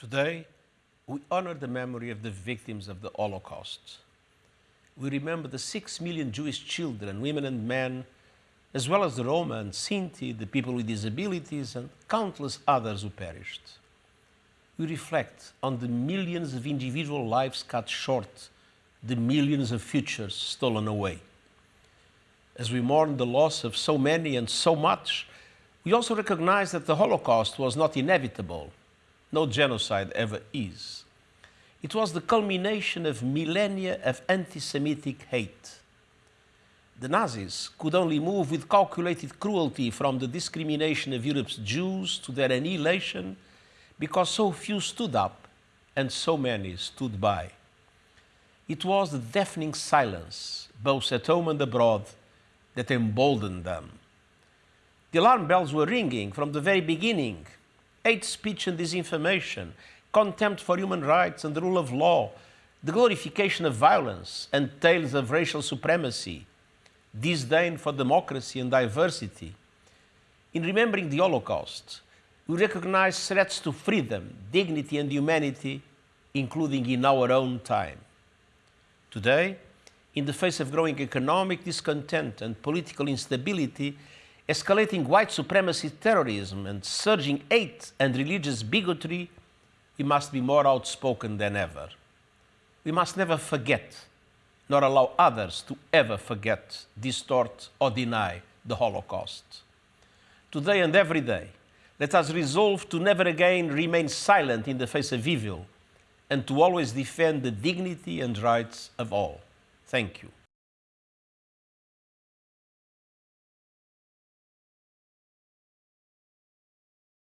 Today, we honor the memory of the victims of the Holocaust. We remember the six million Jewish children, women and men, as well as the Roma and Sinti, the people with disabilities, and countless others who perished. We reflect on the millions of individual lives cut short, the millions of futures stolen away. As we mourn the loss of so many and so much, we also recognize that the Holocaust was not inevitable no genocide ever is. It was the culmination of millennia of anti-Semitic hate. The Nazis could only move with calculated cruelty from the discrimination of Europe's Jews to their annihilation because so few stood up and so many stood by. It was the deafening silence, both at home and abroad, that emboldened them. The alarm bells were ringing from the very beginning hate speech and disinformation, contempt for human rights and the rule of law, the glorification of violence and tales of racial supremacy, disdain for democracy and diversity. In remembering the Holocaust, we recognize threats to freedom, dignity and humanity, including in our own time. Today, in the face of growing economic discontent and political instability, escalating white supremacy terrorism and surging hate and religious bigotry, we must be more outspoken than ever. We must never forget, nor allow others to ever forget, distort, or deny the Holocaust. Today and every day, let us resolve to never again remain silent in the face of evil and to always defend the dignity and rights of all. Thank you.